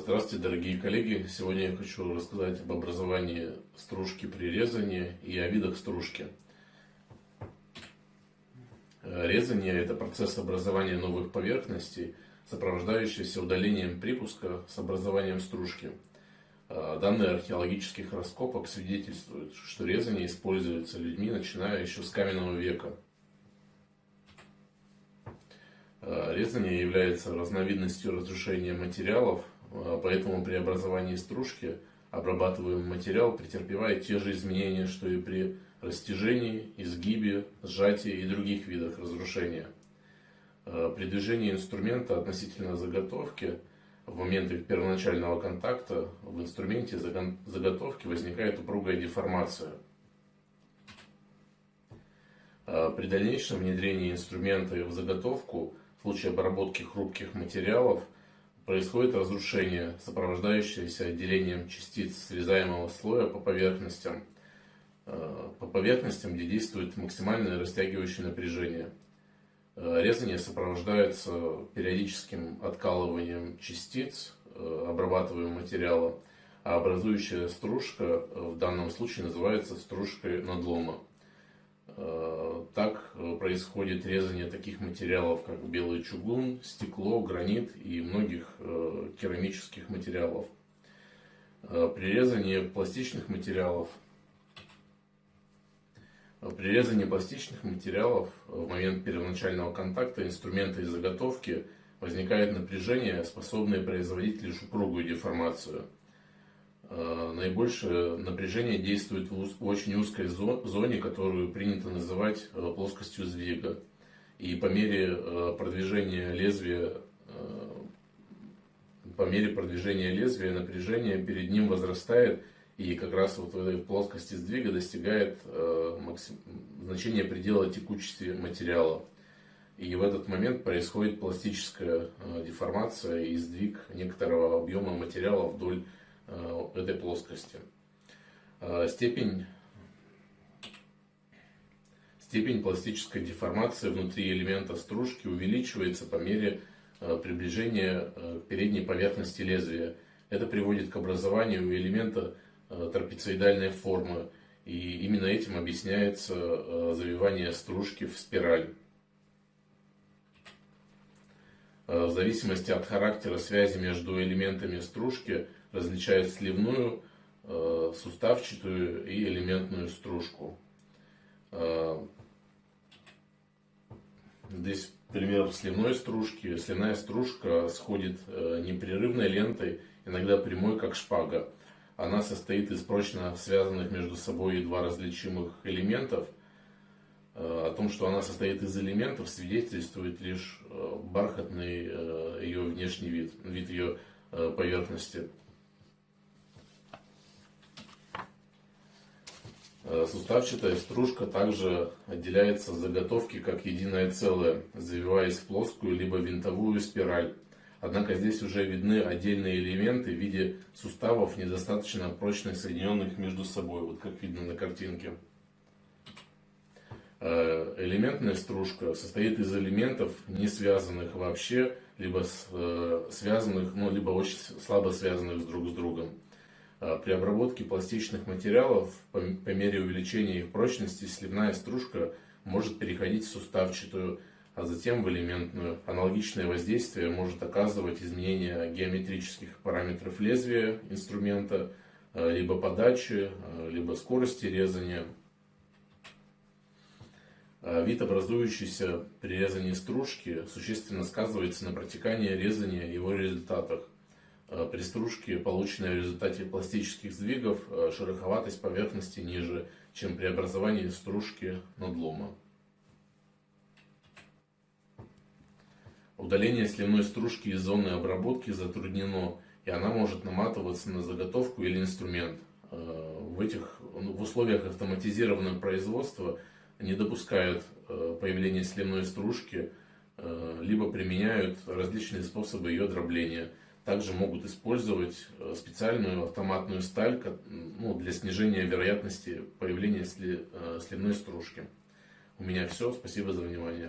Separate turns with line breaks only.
Здравствуйте, дорогие коллеги! Сегодня я хочу рассказать об образовании стружки при резании и о видах стружки. Резание – это процесс образования новых поверхностей, сопровождающийся удалением припуска с образованием стружки. Данные археологических раскопок свидетельствуют, что резание используется людьми, начиная еще с каменного века. Резание является разновидностью разрушения материалов, а, поэтому при образовании стружки обрабатываемый материал претерпевает те же изменения, что и при растяжении, изгибе, сжатии и других видах разрушения. А, при движении инструмента относительно заготовки в момент их первоначального контакта в инструменте заготовки возникает упругая деформация. А, при дальнейшем внедрении инструмента в заготовку в случае обработки хрупких материалов – происходит разрушение, сопровождающееся отделением частиц срезаемого слоя по поверхностям, э, по поверхностям, где действует максимальное растягивающее напряжение. Э, резание сопровождается периодическим откалыванием частиц э, обрабатываемого материала, а образующая стружка в данном случае называется стружкой надлома. Э, так э, происходит резание таких материалов, как белый чугун, стекло, гранит и многих э, керамических материалов. При резании пластичных материалов при резании пластичных материалов в момент первоначального контакта инструмента и заготовки возникает напряжение, способное производить лишь упругую деформацию – Э, наибольшее напряжение действует в очень узкой зоне, которую принято называть э, плоскостью сдвига. И по мере э, продвижения лезвия, по мере продвижения лезвия напряжение перед ним возрастает, и как раз вот в этой плоскости сдвига достигает значения предела текучести материала. И в этот момент происходит пластическая деформация и сдвиг некоторого объема материала вдоль Э, этой плоскости. Э, степень, степень пластической деформации внутри элемента стружки увеличивается по мере э, приближения к передней поверхности лезвия. Это приводит к образованию элемента трапециидальной формы. И именно этим объясняется завивание стружки в спираль. В зависимости от характера связи между элементами стружки различает сливную, э, суставчатую и элементную стружку. Э, здесь пример сливной стружки. Сливная стружка сходит э, непрерывной лентой, иногда прямой, как шпага. Она состоит из прочно связанных между собой два различимых элементов. О том, что она состоит из элементов, свидетельствует лишь бархатный ее внешний вид, вид ее поверхности. Э, суставчатая стружка также отделяется от заготовки как единое целое, завиваясь в плоскую либо винтовую спираль. Однако здесь уже видны отдельные элементы в виде суставов, недостаточно прочно соединенных между собой, вот как видно на картинке. Э, элементная стружка состоит из элементов, не связанных вообще, либо э, связанных, ну, либо очень слабо связанных друг с другом. А, при обработке пластичных материалов по, по мере увеличения их прочности сливная стружка может переходить в суставчатую, а затем в элементную. Аналогичное воздействие может оказывать изменение геометрических параметров лезвия инструмента, либо подачи, либо скорости резания. Вид, образующийся при резании стружки, существенно сказывается на протекании резания и его результатах. При стружке, полученной в результате пластических сдвигов, э, шероховатость поверхности ниже, чем при образовании стружки надлома. Удаление сливной стружки из зоны обработки затруднено, и она может наматываться на заготовку или инструмент. Э, в, этих, ну, в условиях автоматизированного производства не допускают появления сливной стружки, либо применяют различные способы ее дробления – также могут использовать э, специальную автоматную сталь ну, для снижения вероятности появления сли, э, сливной стружки. У меня все. Спасибо за внимание.